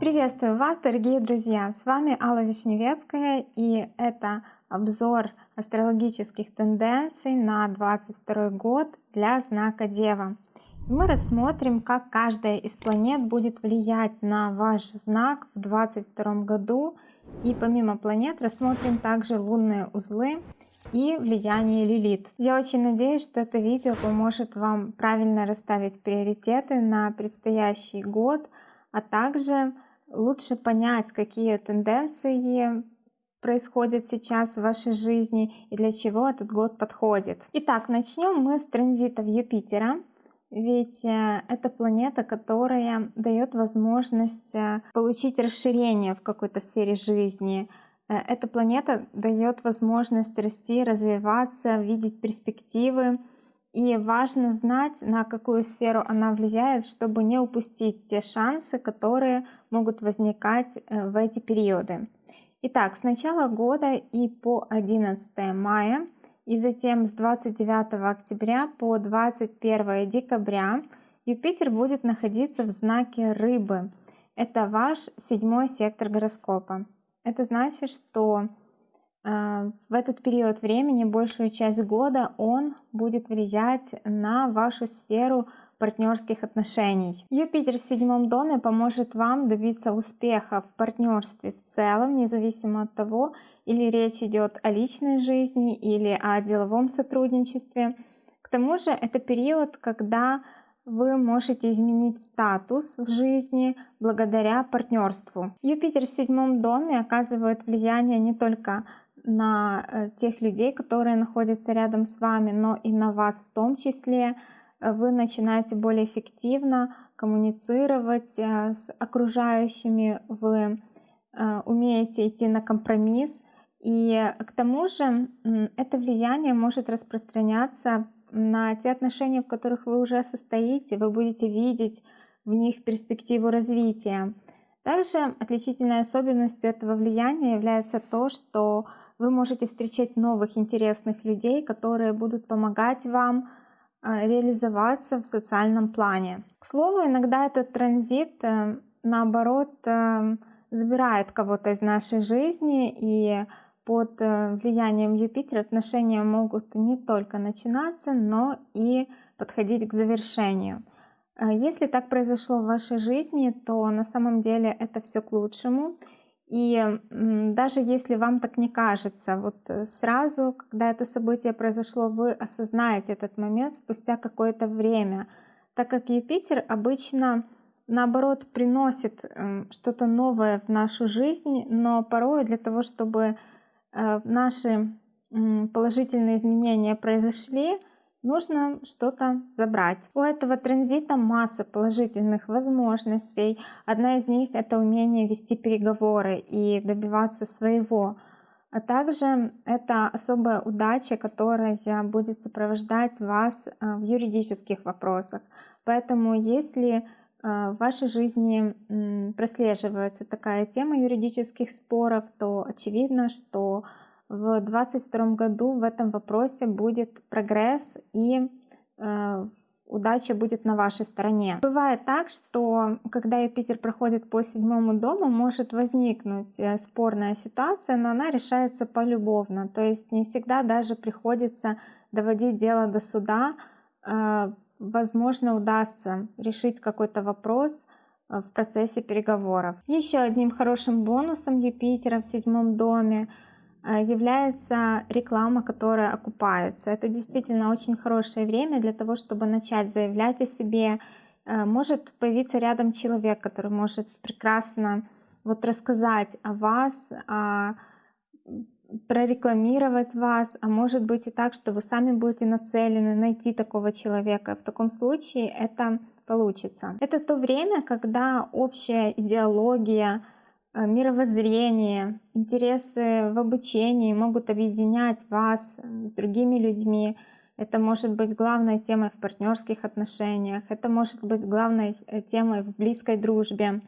Приветствую вас, дорогие друзья! С вами Алла Вишневецкая и это обзор астрологических тенденций на 22 год для знака Дева. Мы рассмотрим, как каждая из планет будет влиять на ваш знак в 2022 году. И помимо планет рассмотрим также лунные узлы и влияние Лилит. Я очень надеюсь, что это видео поможет вам правильно расставить приоритеты на предстоящий год, а также лучше понять, какие тенденции происходят сейчас в вашей жизни и для чего этот год подходит. Итак, начнем мы с транзитов Юпитера. Ведь э, это планета, которая дает возможность э, получить расширение в какой-то сфере жизни. Э, эта планета дает возможность расти, развиваться, видеть перспективы, и важно знать, на какую сферу она влияет, чтобы не упустить те шансы, которые могут возникать в эти периоды. Итак, с начала года и по 11 мая, и затем с 29 октября по 21 декабря Юпитер будет находиться в знаке Рыбы. Это ваш седьмой сектор гороскопа. Это значит, что а, в этот период времени, большую часть года, он будет влиять на вашу сферу партнерских отношений. Юпитер в седьмом доме поможет вам добиться успеха в партнерстве в целом, независимо от того, или речь идет о личной жизни или о деловом сотрудничестве. К тому же это период, когда вы можете изменить статус в жизни благодаря партнерству. Юпитер в седьмом доме оказывает влияние не только на э, тех людей, которые находятся рядом с вами, но и на вас в том числе. Э, вы начинаете более эффективно коммуницировать э, с окружающими, вы умеете идти на компромисс. И к тому же это влияние может распространяться на те отношения, в которых вы уже состоите, вы будете видеть в них перспективу развития. Также отличительной особенностью этого влияния является то, что вы можете встречать новых интересных людей, которые будут помогать вам а, реализоваться в социальном плане. К слову, иногда этот транзит, э, наоборот, э, забирает кого-то из нашей жизни, и под э, влиянием Юпитера отношения могут не только начинаться, но и подходить к завершению. Если так произошло в вашей жизни, то на самом деле это все к лучшему. И даже если вам так не кажется, вот э, сразу, когда это событие произошло, вы осознаете этот момент спустя какое-то время, так как Юпитер обычно наоборот приносит эм, что-то новое в нашу жизнь, но порой для того, чтобы э, наши положительные изменения произошли, нужно что-то забрать. У этого транзита масса положительных возможностей. Одна из них — это умение вести переговоры и добиваться своего. А также это особая удача, которая будет сопровождать вас э, в юридических вопросах. Поэтому если э, в вашей жизни прослеживается такая тема юридических споров, то очевидно, что в 2022 году в этом вопросе будет прогресс и э, удача будет на вашей стороне. Бывает так, что когда Юпитер проходит по седьмому дому, может возникнуть э, спорная ситуация, но она решается полюбовно. То есть не всегда даже приходится доводить дело до суда. Возможно, удастся решить какой-то вопрос э, в процессе переговоров. Еще одним хорошим бонусом Юпитера в седьмом доме — Э, является реклама, которая окупается. Это действительно очень хорошее время для того, чтобы начать заявлять о себе. Э, может появиться рядом человек, который может прекрасно вот рассказать о вас, о прорекламировать вас, а может быть и так, что вы сами будете нацелены найти такого человека. В таком случае это получится. Это то время, когда общая идеология, Э, мировоззрение, интересы в обучении могут объединять вас э, с другими людьми. Это может быть главной темой в партнерских отношениях, это может быть главной э, темой в близкой дружбе.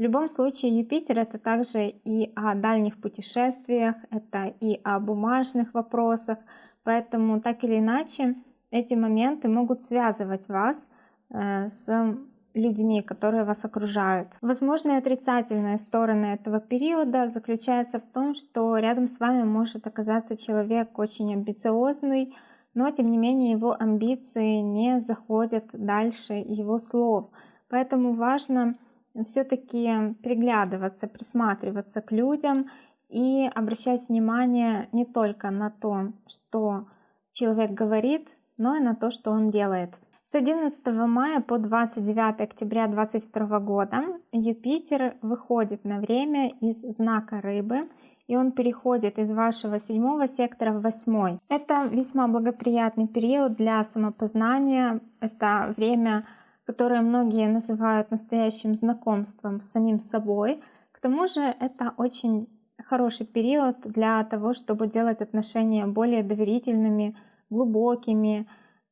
В любом случае Юпитер это также и о дальних путешествиях, это и о бумажных вопросах, поэтому так или иначе эти моменты могут связывать вас э, с людьми, которые вас окружают. Возможные отрицательные стороны этого периода заключаются в том, что рядом с вами может оказаться человек очень амбициозный, но тем не менее его амбиции не заходят дальше его слов. Поэтому важно все-таки приглядываться, присматриваться к людям и обращать внимание не только на то, что человек говорит, но и на то, что он делает. С 11 мая по 29 октября 2022 года Юпитер выходит на время из знака Рыбы, и он переходит из вашего седьмого сектора в восьмой. Это весьма благоприятный период для самопознания. Это время, которое многие называют настоящим знакомством с самим собой. К тому же это очень хороший период для того, чтобы делать отношения более доверительными, глубокими,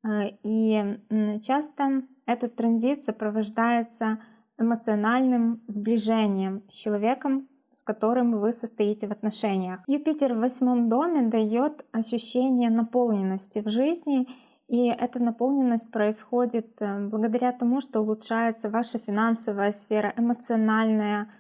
Э, и часто этот транзит сопровождается эмоциональным сближением с человеком, с которым вы состоите в отношениях. Юпитер в восьмом доме дает ощущение наполненности в жизни, и эта наполненность происходит э, благодаря тому, что улучшается ваша финансовая сфера, эмоциональная.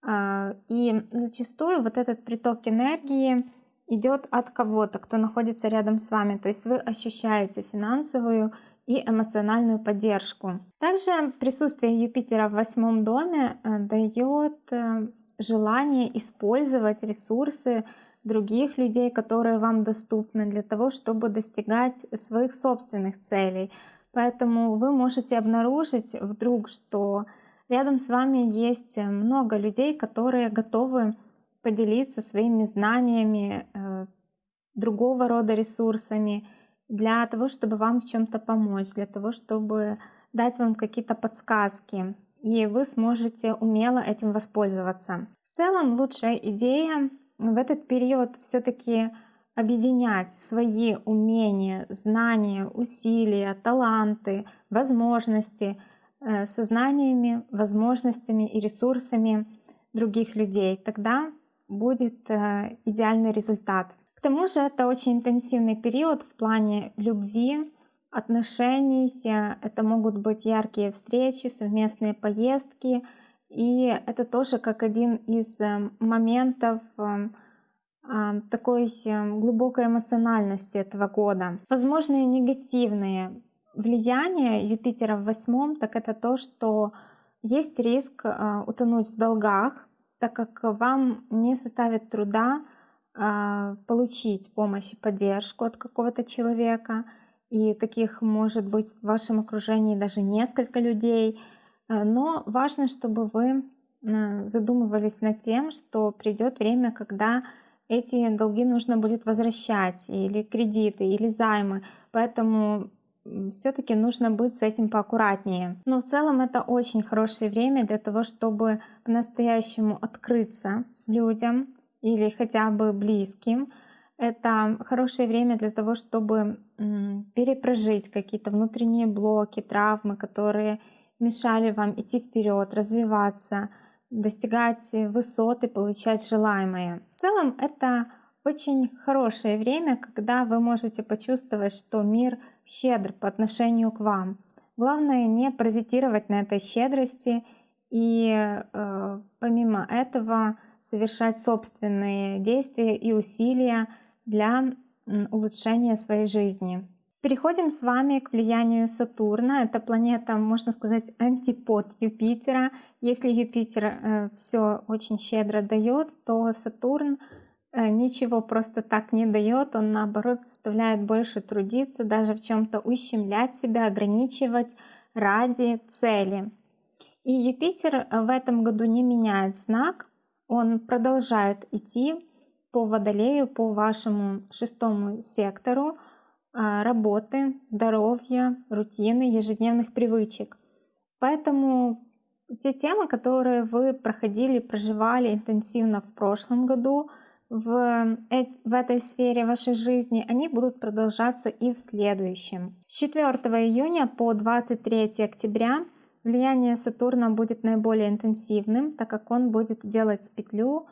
А, и зачастую вот этот приток энергии идет от кого-то, кто находится рядом с вами. То есть вы ощущаете финансовую и эмоциональную поддержку. Также присутствие Юпитера в восьмом доме э, дает э, желание использовать ресурсы других людей, которые вам доступны для того, чтобы достигать своих собственных целей. Поэтому вы можете обнаружить вдруг, что рядом с вами есть много людей, которые готовы поделиться своими знаниями, э, другого рода ресурсами для того, чтобы вам в чем-то помочь, для того, чтобы дать вам какие-то подсказки, и вы сможете умело этим воспользоваться. В целом лучшая идея в этот период все-таки объединять свои умения, знания, усилия, таланты, возможности э, со знаниями, возможностями и ресурсами других людей. Тогда будет э, идеальный результат. К тому же это очень интенсивный период в плане любви, отношений. Это могут быть яркие встречи, совместные поездки. И это тоже как один из э, моментов э, такой глубокой эмоциональности этого года. Возможные негативные влияния Юпитера в восьмом, так это то, что есть риск утонуть в долгах, так как вам не составит труда а, получить помощь и поддержку от какого-то человека, и таких может быть в вашем окружении даже несколько людей, но важно, чтобы вы задумывались над тем, что придет время, когда эти долги нужно будет возвращать, или кредиты, или займы. Поэтому все-таки нужно быть с этим поаккуратнее. Но в целом это очень хорошее время для того, чтобы по-настоящему открыться людям или хотя бы близким. Это хорошее время для того, чтобы перепрожить какие-то внутренние блоки, травмы, которые мешали вам идти вперед, развиваться, достигать высот и получать желаемое. В целом это очень хорошее время, когда вы можете почувствовать, что мир щедр по отношению к вам. Главное не паразитировать на этой щедрости и э, помимо этого совершать собственные действия и усилия для улучшения своей жизни. Переходим с вами к влиянию Сатурна. Это планета, можно сказать, антипод Юпитера. Если Юпитер э, все очень щедро дает, то Сатурн Э, ничего просто так не дает, он наоборот заставляет больше трудиться, даже в чем-то ущемлять себя, ограничивать ради цели. И Юпитер в этом году не меняет знак, он продолжает идти по Водолею, по вашему шестому сектору работы, здоровья, рутины, ежедневных привычек. Поэтому те темы, которые вы проходили, проживали интенсивно в прошлом году, в, в этой сфере вашей жизни, они будут продолжаться и в следующем. С 4 июня по 23 октября влияние Сатурна будет наиболее интенсивным, так как он будет делать петлю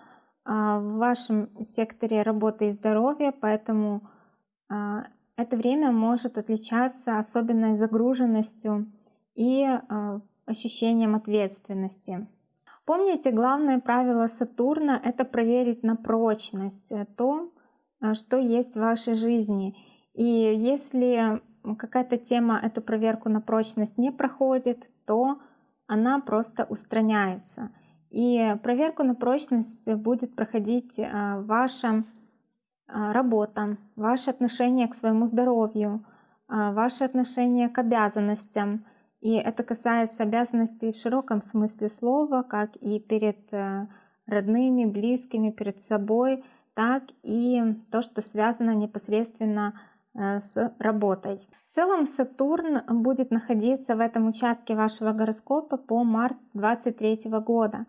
а, в вашем секторе работы и здоровья, поэтому а, это время может отличаться особенной загруженностью и э, ощущением ответственности. Помните, главное правило Сатурна — это проверить на прочность э, то, э, что есть в вашей жизни. И если какая-то тема эту проверку на прочность не проходит, то она просто устраняется. И проверку на прочность будет проходить э, ваша работа, ваше отношение к своему здоровью, ваше отношение к обязанностям — и это касается обязанностей в широком смысле слова, как и перед э, родными, близкими, перед собой, так и то, что связано непосредственно э, с работой. В целом Сатурн будет находиться в этом участке вашего гороскопа по март 2023 года.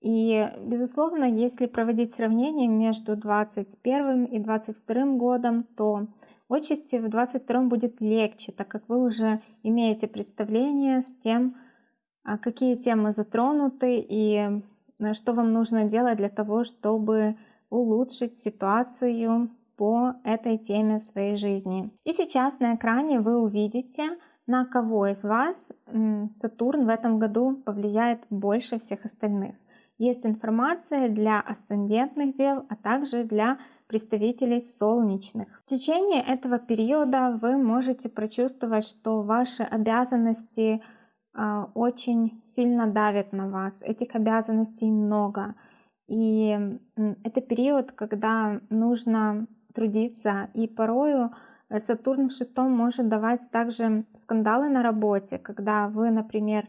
И, безусловно, если проводить сравнение между 2021 и 2022 годом, то Отчасти в 22 будет легче, так как вы уже имеете представление с тем, а, какие темы затронуты и что вам нужно делать для того, чтобы улучшить ситуацию по этой теме своей жизни. И сейчас на экране вы увидите, на кого из вас Сатурн в этом году повлияет больше всех остальных. Есть информация для асцендентных дел, а также для представителей солнечных. В течение этого периода вы можете прочувствовать, что ваши обязанности э, очень сильно давят на вас. Этих обязанностей много. И это период, когда нужно трудиться, и порою э, Сатурн в шестом может давать также скандалы на работе, когда вы, например,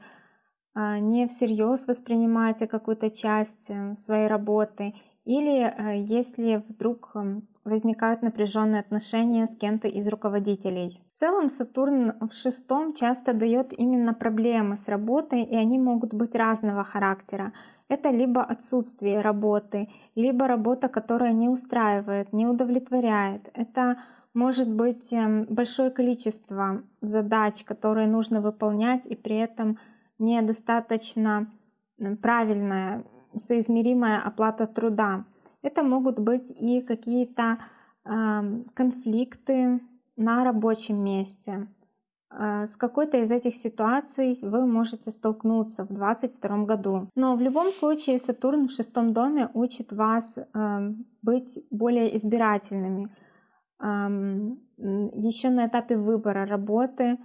не всерьез воспринимаете какую-то часть э, своей работы или э, если вдруг эм, возникают напряженные отношения с кем-то из руководителей. В целом Сатурн в шестом часто дает именно проблемы с работой, и они могут быть разного характера. Это либо отсутствие работы, либо работа, которая не устраивает, не удовлетворяет. Это может быть эм, большое количество задач, которые нужно выполнять, и при этом недостаточно правильная соизмеримая оплата труда. Это могут быть и какие-то э, конфликты на рабочем месте. Э, с какой-то из этих ситуаций вы можете столкнуться в 2022 году. Но в любом случае Сатурн в шестом доме учит вас э, быть более избирательными. Еще на этапе выбора работы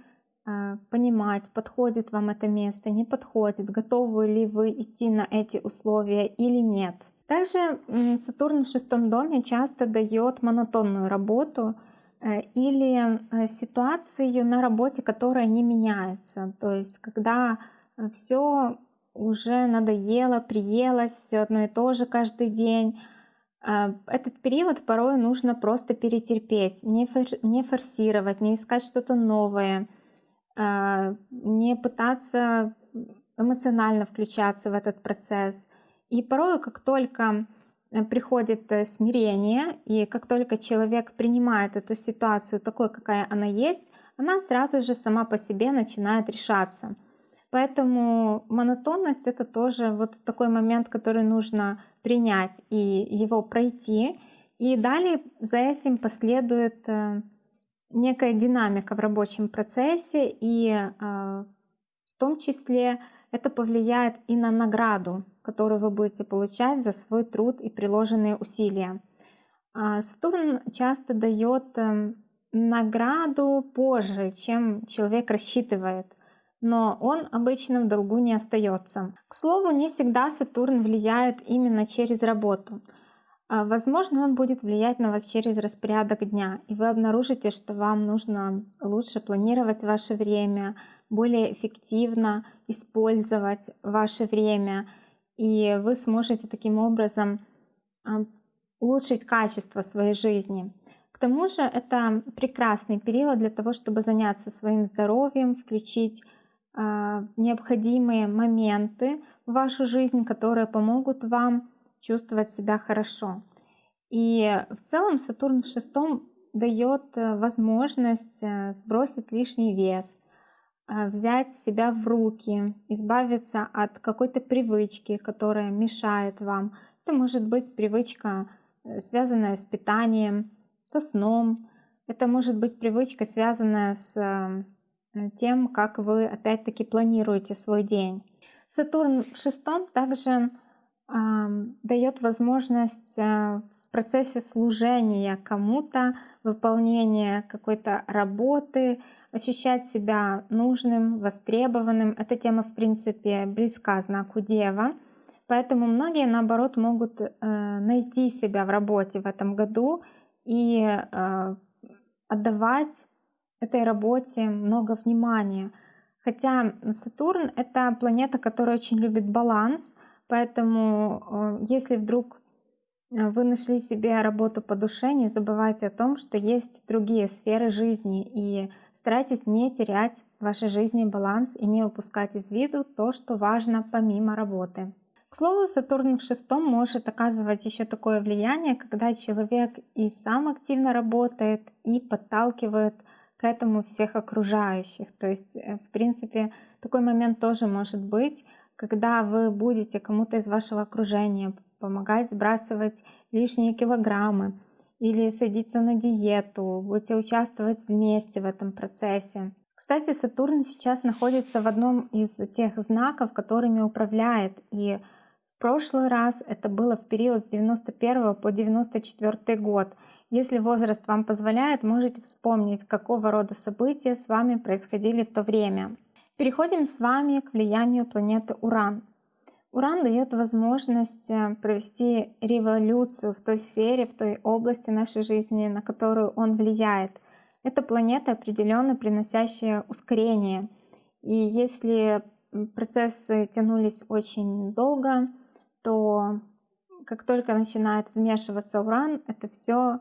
понимать, подходит вам это место, не подходит, готовы ли вы идти на эти условия или нет. Также Сатурн в шестом доме часто дает монотонную работу э, или э, ситуацию на работе, которая не меняется. То есть когда э, все уже надоело, приелось, все одно и то же каждый день. Этот период порой нужно просто перетерпеть, не, форсировать, не искать что-то новое — а, не пытаться эмоционально включаться в этот процесс. И порой, как только приходит э, смирение, и как только человек принимает эту ситуацию такой, какая она есть, она сразу же сама по себе начинает решаться. Поэтому монотонность это тоже вот такой момент, который нужно принять и его пройти. И далее за этим последует э, некая динамика в рабочем процессе, и а, в том числе это повлияет и на награду, которую вы будете получать за свой труд и приложенные усилия. А, Сатурн часто дает эм, награду позже, чем человек рассчитывает, но он обычно в долгу не остается. К слову, не всегда Сатурн влияет именно через работу. А, возможно, он будет влиять на вас через распорядок дня, и вы обнаружите, что вам нужно лучше планировать ваше время, более эффективно использовать ваше время, и вы сможете таким образом а, улучшить качество своей жизни. К тому же это прекрасный период для того, чтобы заняться своим здоровьем, включить а, необходимые моменты в вашу жизнь, которые помогут вам чувствовать себя хорошо. И в целом Сатурн в шестом дает э, возможность э, сбросить лишний вес, э, взять себя в руки, избавиться от какой-то привычки, которая мешает вам. Это может быть привычка, связанная с питанием, со сном, Это может быть привычка, связанная с тем, как вы опять-таки планируете свой день. Сатурн в шестом также дает возможность э, в процессе служения кому-то, выполнения какой-то работы, ощущать себя нужным, востребованным. Эта тема, в принципе, близка знаку Дева. Поэтому многие, наоборот, могут э, найти себя в работе в этом году и э, отдавать этой работе много внимания. Хотя Сатурн — это планета, которая очень любит баланс, поэтому э, если вдруг э, вы нашли себе работу по душе, не забывайте о том, что есть другие сферы жизни, и старайтесь не терять в вашей жизни баланс и не упускать из виду то, что важно помимо работы. К слову, Сатурн в шестом может оказывать еще такое влияние, когда человек и сам активно работает, и подталкивает к этому всех окружающих. То есть, э, в принципе, такой момент тоже может быть, когда вы будете кому-то из вашего окружения помогать сбрасывать лишние килограммы или садиться на диету, будете участвовать вместе в этом процессе. Кстати, Сатурн сейчас находится в одном из тех знаков, которыми управляет, и в прошлый раз это было в период с 91 по 94 год. Если возраст вам позволяет, можете вспомнить, какого рода события с вами происходили в то время. Переходим с вами к влиянию планеты Уран. Уран дает возможность э, провести революцию в той сфере, в той области нашей жизни, на которую он влияет. Это планета, определенно приносящая ускорение. И если процессы тянулись очень долго, то как только начинает вмешиваться уран, это все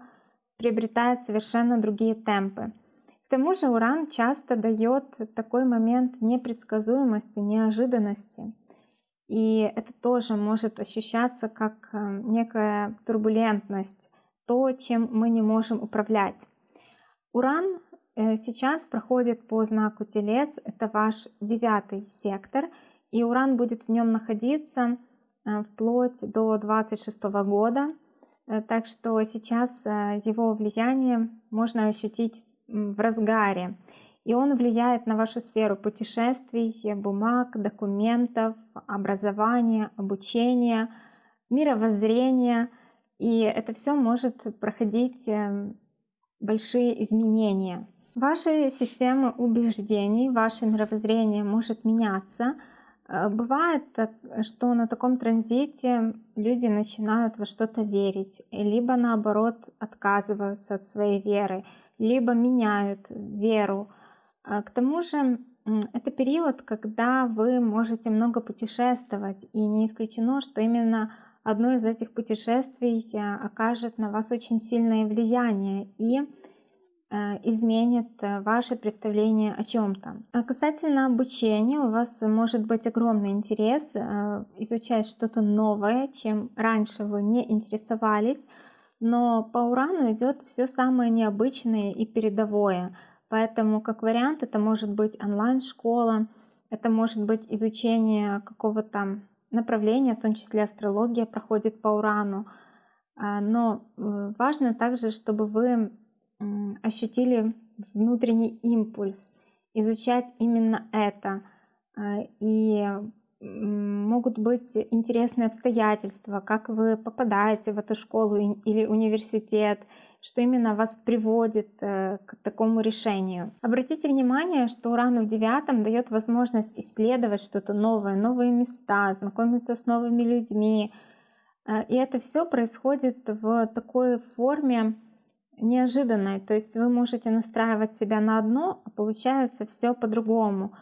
приобретает совершенно другие темпы. Тому же уран часто дает такой момент непредсказуемости, неожиданности. И это тоже может ощущаться как э, некая турбулентность, то, чем мы не можем управлять. Уран э, сейчас проходит по знаку Телец, это ваш девятый сектор, и Уран будет в нем находиться Э, вплоть до 26 года. Так что сейчас его влияние можно ощутить в разгаре. И он влияет на вашу сферу путешествий, бумаг, документов, образования, обучения, мировоззрения. И это все может проходить большие изменения. Ваши системы убеждений, ваше мировоззрение может меняться – Э, бывает, что на таком транзите люди начинают во что-то верить, либо наоборот отказываются от своей веры, либо меняют веру. А к тому же это период, когда вы можете много путешествовать, и не исключено, что именно одно из этих путешествий э, окажет на вас очень сильное влияние и Э, изменит ваше представление о чем-то. А касательно обучения, у вас может быть огромный интерес изучать что-то новое, чем раньше вы не интересовались, но по урану идет все самое необычное и передовое. Поэтому, как вариант, это может быть онлайн-школа, это может быть изучение какого-то направления, в том числе астрология проходит по урану. А, но важно также, чтобы вы ощутили внутренний импульс, изучать именно это. А, и могут быть интересные обстоятельства, как вы попадаете в эту школу или университет, что именно вас приводит э, к такому решению. Обратите внимание, что Уран в девятом дает возможность исследовать что-то новое, новые места, знакомиться с новыми людьми. Э, и это все происходит в такой форме неожиданной. То есть вы можете настраивать себя на одно, а получается все по-другому.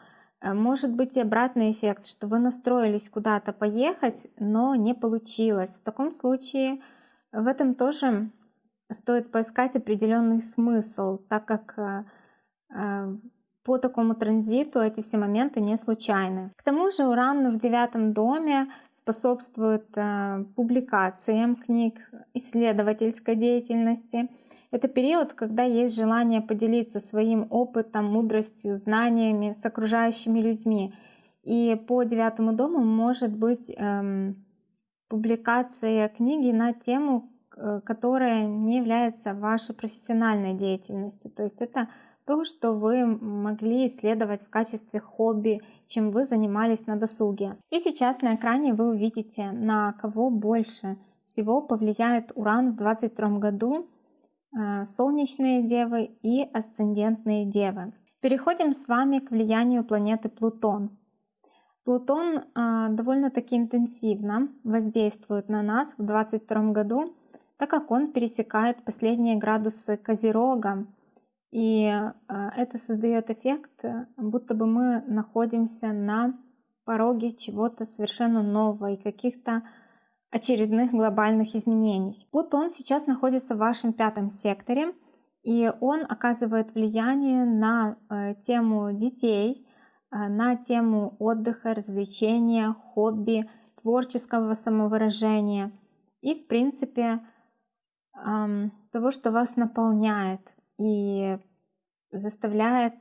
Э, может быть и обратный эффект, что вы настроились куда-то поехать, но не получилось. В таком случае в этом тоже стоит поискать определенный смысл, так как э, э, по такому транзиту эти все моменты не случайны. К тому же Уран в девятом доме способствует публикациям книг, исследовательской деятельности — это период, когда есть желание поделиться своим опытом, мудростью, знаниями с окружающими людьми. И по девятому дому может быть эм, публикация книги на тему э, которое не является вашей профессиональной деятельностью. То есть это то, что вы могли исследовать в качестве хобби, чем вы занимались на досуге. И сейчас на экране вы увидите, на кого больше всего повлияет Уран в 2022 году, солнечные девы и асцендентные девы. Переходим с вами к влиянию планеты Плутон. Плутон э, довольно-таки интенсивно воздействует на нас в 2022 году, так как он пересекает последние градусы Козерога, и а, это создает эффект, э, будто бы мы находимся на пороге чего-то совершенно нового и каких-то очередных глобальных изменений. Плутон сейчас находится в вашем пятом секторе, и он оказывает влияние на э, тему детей, э, на тему отдыха, развлечения, хобби, творческого самовыражения и, в принципе, того, что вас наполняет, и заставляет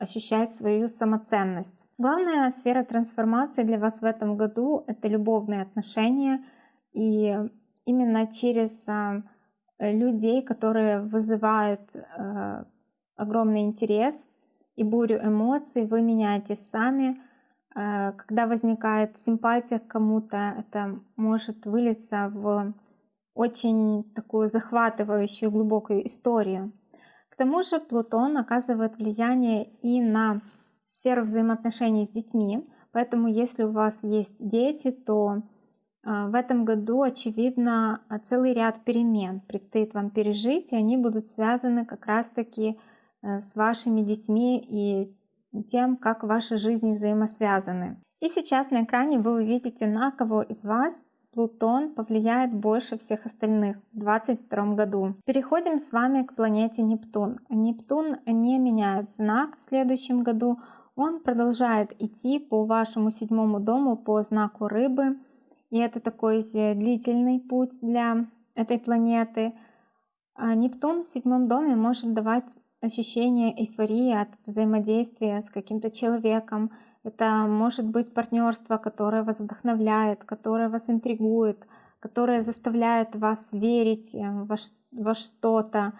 ощущать свою самоценность. Главная сфера трансформации для вас в этом году — это любовные отношения. И именно через а, людей, которые вызывают а, огромный интерес и бурю эмоций, вы меняетесь сами. А, когда возникает симпатия к кому-то, это может вылиться в очень такую захватывающую глубокую историю тому же Плутон оказывает влияние и на сферу взаимоотношений с детьми, поэтому если у вас есть дети, то а, в этом году, очевидно, целый ряд перемен предстоит вам пережить, и они будут связаны как раз-таки э, с вашими детьми и тем, как ваши жизни взаимосвязаны. И сейчас на экране вы увидите, на кого из вас Плутон повлияет больше всех остальных в 2022 году. Переходим с вами к планете Нептун. Нептун не меняет знак в следующем году. Он продолжает идти по вашему седьмому дому по знаку рыбы. И это такой длительный путь для этой планеты. А Нептун в седьмом доме может давать ощущение эйфории от взаимодействия с каким-то человеком, это может быть партнерство, которое вас вдохновляет, которое вас интригует, которое заставляет вас верить э, во, во что-то.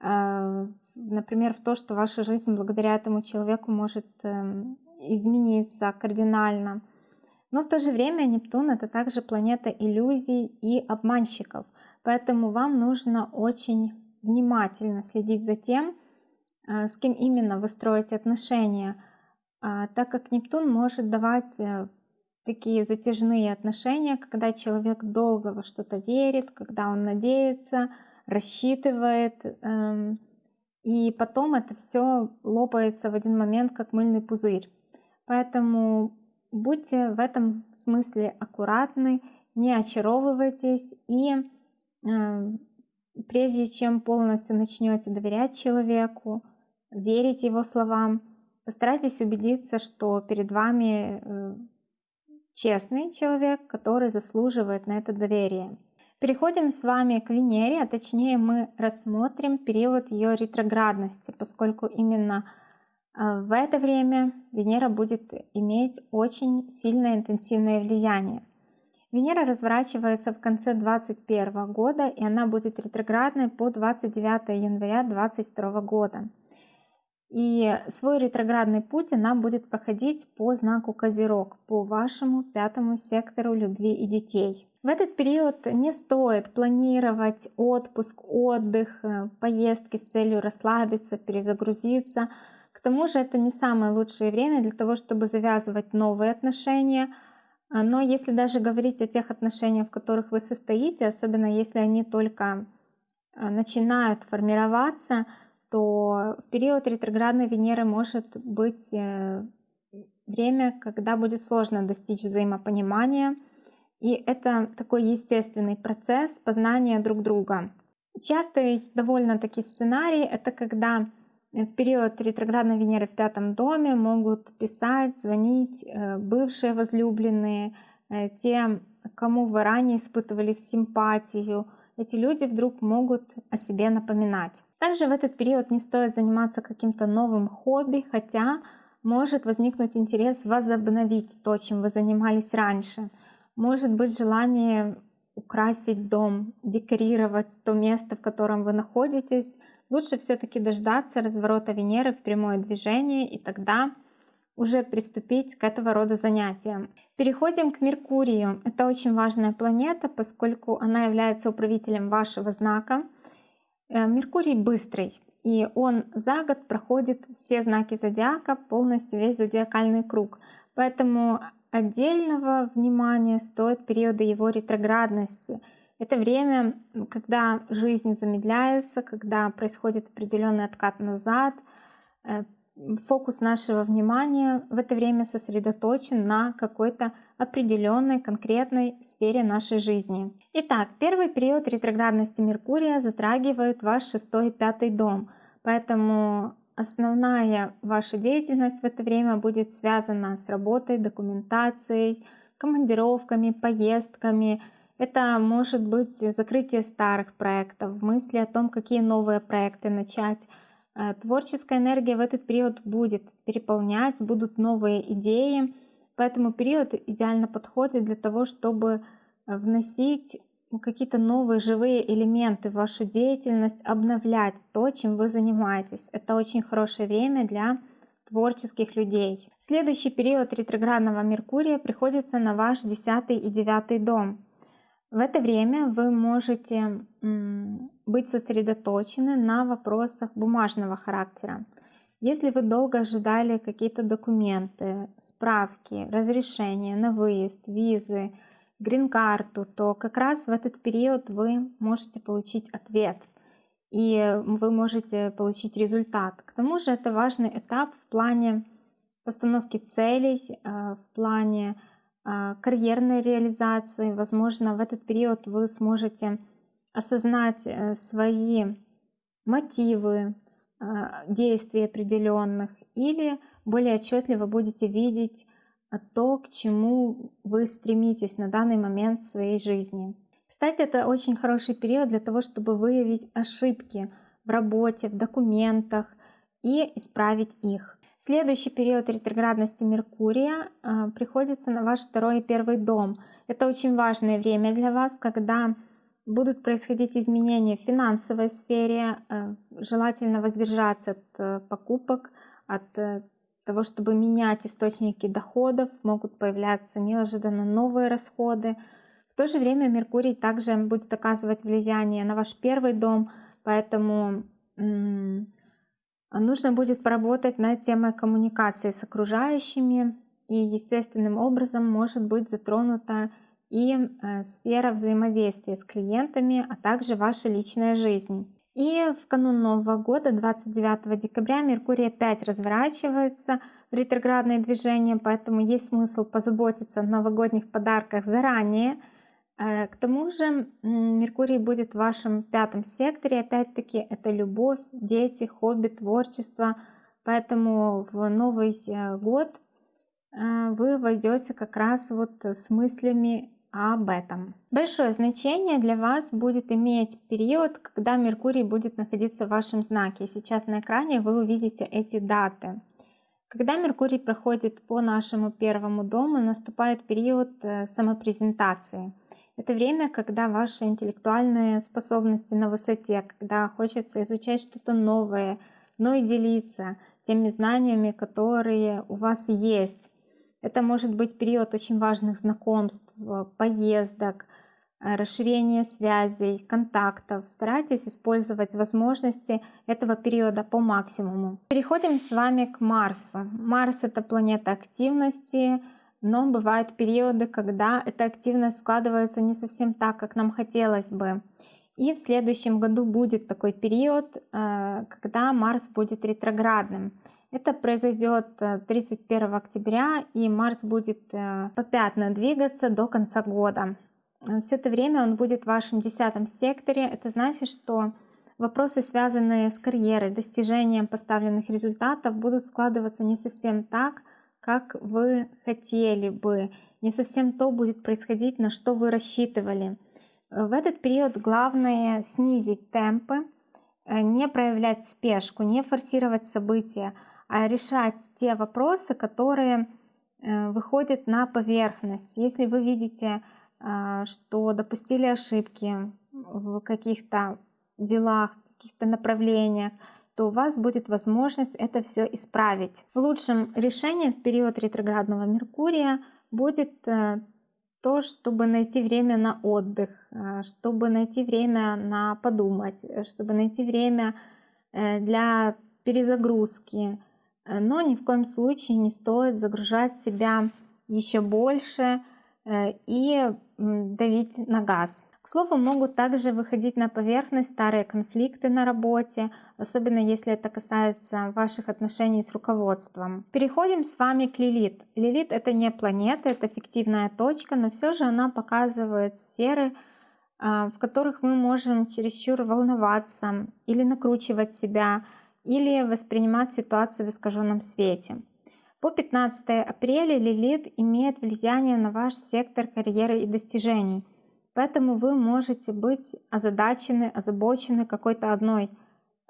Э, например, в то, что ваша жизнь благодаря этому человеку может эм, измениться кардинально. Но в то же время Нептун — это также планета иллюзий и обманщиков. Поэтому вам нужно очень внимательно следить за тем, э, с кем именно вы строите отношения — так как Нептун может давать э, такие затяжные отношения, когда человек долго во что-то верит, когда он надеется, рассчитывает, эм, и потом это все лопается в один момент, как мыльный пузырь. Поэтому будьте в этом смысле аккуратны, не очаровывайтесь и э, прежде чем полностью начнете доверять человеку, верить его словам, Постарайтесь убедиться, что перед вами э, честный человек, который заслуживает на это доверие. Переходим с вами к Венере, а точнее мы рассмотрим период ее ретроградности, поскольку именно э, в это время Венера будет иметь очень сильное интенсивное влияние. Венера разворачивается в конце 2021 года, и она будет ретроградной по 29 января 2022 года. И свой ретроградный путь она будет проходить по знаку Козерог, по вашему пятому сектору любви и детей. В этот период не стоит планировать отпуск, отдых, э, поездки с целью расслабиться, перезагрузиться. К тому же это не самое лучшее время для того, чтобы завязывать новые отношения. А, но если даже говорить о тех отношениях, в которых вы состоите, особенно если они только э, начинают формироваться, то в период ретроградной Венеры может быть э, время, когда будет сложно достичь взаимопонимания, и это такой естественный процесс познания друг друга. Частый довольно-таки сценарий — это когда в период ретроградной Венеры в пятом доме могут писать, звонить э, бывшие возлюбленные, э, те, кому вы ранее испытывали симпатию, эти люди вдруг могут о себе напоминать. Также в этот период не стоит заниматься каким-то новым хобби, хотя может возникнуть интерес возобновить то, чем вы занимались раньше. Может быть желание украсить дом, декорировать то место, в котором вы находитесь, лучше все-таки дождаться разворота Венеры в прямое движение и тогда уже приступить к этого рода занятиям. Переходим к Меркурию. Это очень важная планета, поскольку она является управителем вашего знака. Э, Меркурий быстрый, и он за год проходит все знаки зодиака, полностью весь зодиакальный круг. Поэтому отдельного внимания стоят периоды его ретроградности. Это время, когда жизнь замедляется, когда происходит определенный откат назад, э, фокус нашего внимания в это время сосредоточен на какой-то определенной конкретной сфере нашей жизни. Итак, первый период ретроградности Меркурия затрагивает ваш шестой и пятый дом, поэтому основная ваша деятельность в это время будет связана с работой, документацией, командировками, поездками. Это может быть закрытие старых проектов, мысли о том, какие новые проекты начать, творческая энергия в этот период будет переполнять, будут новые идеи, поэтому период идеально подходит для того, чтобы э, вносить какие-то новые живые элементы в вашу деятельность, обновлять то, чем вы занимаетесь. Это очень хорошее время для творческих людей. Следующий период ретроградного Меркурия приходится на ваш 10 и 9 дом. В это время вы можете быть сосредоточены на вопросах бумажного характера. Если вы долго ожидали какие-то документы, справки, разрешения на выезд, визы, грин-карту, то как раз в этот период вы можете получить ответ и вы можете получить результат. К тому же это важный этап в плане постановки целей, э, в плане а, карьерной реализации. Возможно, в этот период вы сможете осознать э, свои мотивы а, действий определенных или более отчетливо будете видеть а, то, к чему вы стремитесь на данный момент в своей жизни. Кстати, это очень хороший период для того, чтобы выявить ошибки в работе, в документах и исправить их. Следующий период ретроградности Меркурия э, приходится на ваш второй и первый дом. Это очень важное время для вас, когда будут происходить изменения в финансовой сфере. Э, желательно воздержаться от э, покупок, от того, чтобы менять источники доходов, могут появляться неожиданно новые расходы. В то же время Меркурий также будет оказывать влияние на ваш первый дом, поэтому нужно будет поработать над темой коммуникации с окружающими, и естественным образом может быть затронута и э, сфера взаимодействия с клиентами, а также ваша личная жизнь. И в канун Нового года, 29 декабря, Меркурий опять разворачивается в ретроградное движение, поэтому есть смысл позаботиться о новогодних подарках заранее – к тому же Меркурий будет в вашем пятом секторе, опять-таки это любовь, дети, хобби, творчество. Поэтому в Новый э, год э, вы войдете как раз вот с мыслями об этом. Большое значение для вас будет иметь период, когда Меркурий будет находиться в вашем знаке. Сейчас на экране вы увидите эти даты. Когда Меркурий проходит по нашему первому дому, наступает период самопрезентации – это время, когда ваши интеллектуальные способности на высоте, когда хочется изучать что-то новое, но и делиться теми знаниями, которые у вас есть. Это может быть период очень важных знакомств, поездок, э, расширения связей, контактов. Старайтесь использовать возможности этого периода по максимуму. Переходим с вами к Марсу. Марс — это планета активности, но бывают периоды, когда эта активность складывается не совсем так, как нам хотелось бы. И в следующем году будет такой период, э, когда Марс будет ретроградным. Это произойдет 31 э, октября, и Марс будет э, попятно двигаться до конца года. Все это время он будет в вашем десятом секторе. Это значит, что вопросы, связанные с карьерой, достижением поставленных результатов, будут складываться не совсем так, как вы хотели бы, не совсем то будет происходить, на что вы рассчитывали. В этот период главное снизить темпы, э, не проявлять спешку, не форсировать события, а решать те вопросы, которые э, выходят на поверхность. Если вы видите что допустили ошибки в каких-то делах, в каких-то направлениях, то у вас будет возможность это все исправить. Лучшим решением в период ретроградного Меркурия будет э, то, чтобы найти время на отдых, э, чтобы найти время на подумать, э, чтобы найти время для перезагрузки. Но ни в коем случае не стоит загружать себя еще больше и давить на газ. К слову, могут также выходить на поверхность старые конфликты на работе, особенно если это касается ваших отношений с руководством. Переходим с вами к Лилит. Лилит это не планета, это фиктивная точка, но все же она показывает сферы, а, в которых мы можем чересчур волноваться или накручивать себя, или воспринимать ситуацию в искаженном свете. По 15 апреля Лилит имеет влияние на ваш сектор карьеры и достижений – Поэтому вы можете быть озадачены, озабочены какой-то одной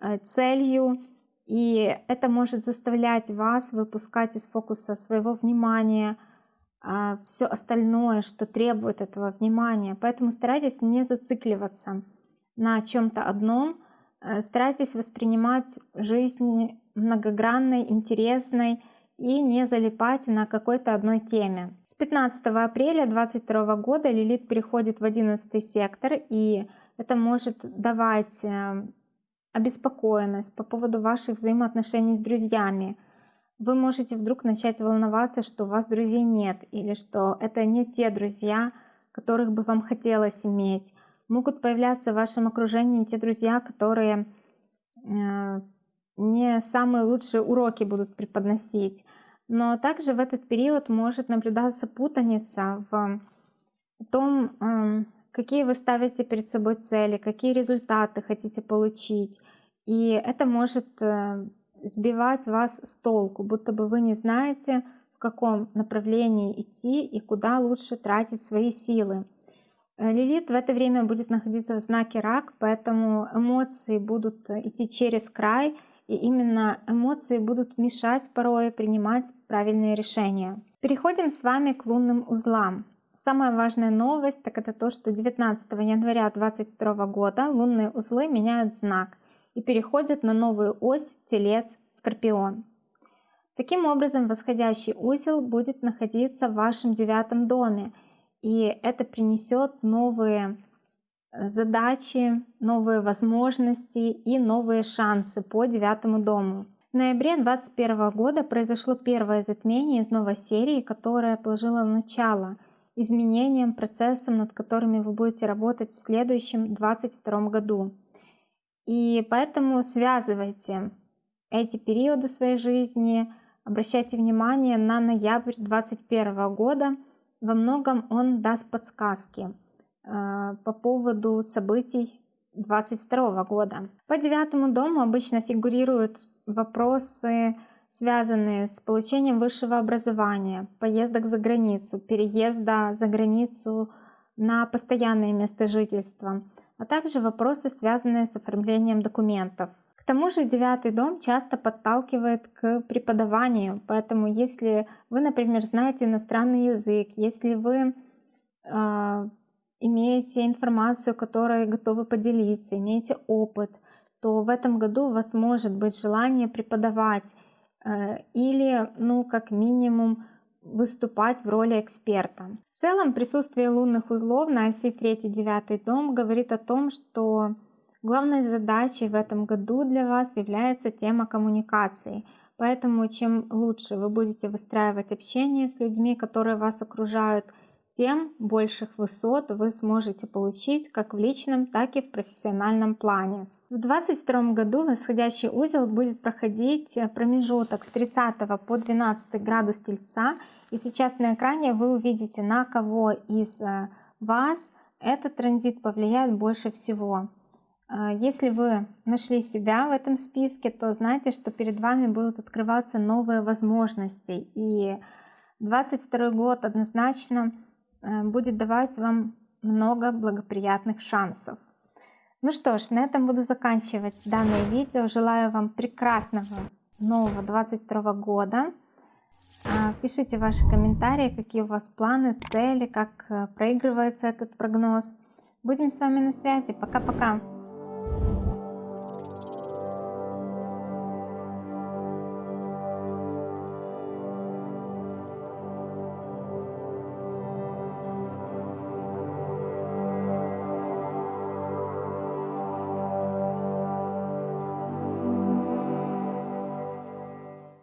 э, целью, и это может заставлять вас выпускать из фокуса своего внимания а, все остальное, что требует этого внимания. Поэтому старайтесь не зацикливаться на чем-то одном, э, старайтесь воспринимать жизнь многогранной, интересной, и не залипать на какой-то одной теме. С 15 апреля 2022 года Лилит переходит в 11 сектор, и это может давать э, обеспокоенность по поводу ваших взаимоотношений с друзьями. Вы можете вдруг начать волноваться, что у вас друзей нет, или что это не те друзья, которых бы вам хотелось иметь. Могут появляться в вашем окружении те друзья, которые э, не самые лучшие уроки будут преподносить. Но также в этот период может наблюдаться путаница в том, эм, какие вы ставите перед собой цели, какие результаты хотите получить. И это может э, сбивать вас с толку, будто бы вы не знаете, в каком направлении идти и куда лучше тратить свои силы. Лилит в это время будет находиться в знаке рак, поэтому эмоции будут идти через край, и именно эмоции будут мешать порой принимать правильные решения. Переходим с вами к лунным узлам. Самая важная новость так это то, что 19 января 2022 года лунные узлы меняют знак и переходят на новую ось Телец-Скорпион. Таким образом, восходящий узел будет находиться в вашем девятом доме, и это принесет новые задачи, новые возможности и новые шансы по девятому дому. В ноябре 2021 года произошло первое затмение из новой серии, которое положило начало изменениям, процессам, над которыми вы будете работать в следующем 2022 году. И поэтому связывайте эти периоды своей жизни, обращайте внимание на ноябрь 2021 года. Во многом он даст подсказки. А, по поводу событий 2022 года. По девятому дому обычно фигурируют вопросы, связанные с получением высшего образования, поездок за границу, переезда за границу на постоянное место жительства, а также вопросы, связанные с оформлением документов. К тому же девятый дом часто подталкивает к преподаванию, поэтому если вы, например, знаете иностранный язык, если вы а, имеете информацию, которой готовы поделиться, имеете опыт, то в этом году у вас может быть желание преподавать э, или, ну, как минимум, выступать в роли эксперта. В целом, присутствие лунных узлов на оси 3-9 дом говорит о том, что главной задачей в этом году для вас является тема коммуникации. Поэтому чем лучше вы будете выстраивать общение с людьми, которые вас окружают, тем больших высот вы сможете получить как в личном, так и в профессиональном плане. В 2022 году восходящий узел будет проходить промежуток с 30 по 12 градус Тельца. И сейчас на экране вы увидите, на кого из э, вас этот транзит повлияет больше всего. Э, если вы нашли себя в этом списке, то знайте, что перед вами будут открываться новые возможности. И 2022 год однозначно Э, будет давать вам много благоприятных шансов. Ну что ж, на этом буду заканчивать данное видео. Желаю вам прекрасного нового 22 года. А, пишите ваши комментарии, какие у вас планы, цели, как э, проигрывается этот прогноз. Будем с вами на связи. Пока-пока.